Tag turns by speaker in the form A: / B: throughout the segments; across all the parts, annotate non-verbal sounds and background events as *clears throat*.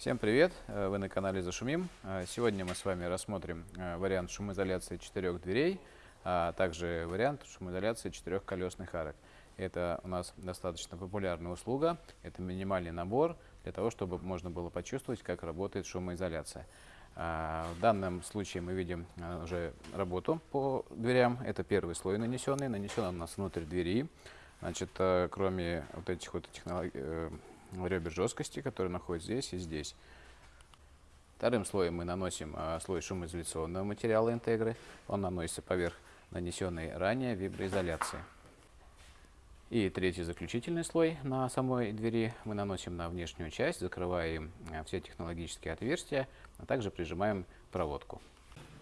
A: Всем привет! Э, Вы на канале Зашумим. Э, Сегодня мы с вами рассмотрим э, вариант шумоизоляции четырех дверей, а также вариант шумоизоляции четырех колесных арок. Это у нас достаточно популярная услуга, это минимальный набор для того, чтобы можно было почувствовать, как работает шумоизоляция. А, В данном случае мы видим уже работу по дверям. Это первый слой нанесенный, нанесен он у нас внутрь двери. Значит, кроме вот этих вот технолог- э, ребер жесткости, которые находятся здесь и здесь. Вторым слоем мы наносим а, слой шумоизоляционного материала интегры. Он наносится поверх нанесенной ранее виброизоляции. И третий заключительный слой на самой двери мы наносим на внешнюю часть, закрываем а, все технологические отверстия, а также прижимаем проводку.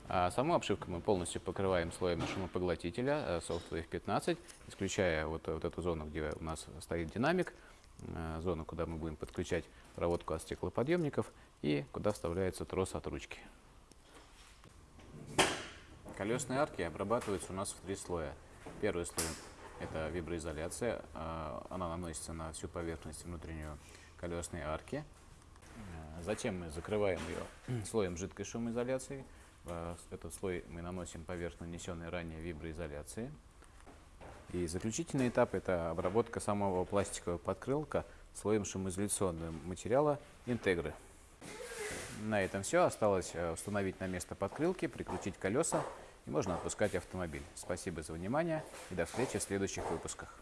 A: А саму обшивку мы полностью покрываем слоем шумопоглотителя э, Softwave 15, исключая вот, вот эту зону, где у нас стоит динамик, зону, куда мы будем подключать проводку от стеклоподъемников и куда вставляется трос от ручки. Колесные арки обрабатываются у нас в три слоя. Первый слой – это виброизоляция. а, Она наносится на всю поверхность внутреннюю колесной арки. Э, Затем мы закрываем ее *clears throat* слоем жидкой шумоизоляции. Э, Этот слой мы наносим поверх нанесенной ранее виброизоляции. И заключительный этап – это обработка самого пластикового подкрылка слоем шумоизоляционного материала интегры. На этом все. Осталось э, установить на место подкрылки, прикрутить колеса и можно отпускать автомобиль. Спасибо за внимание и до встречи в следующих выпусках.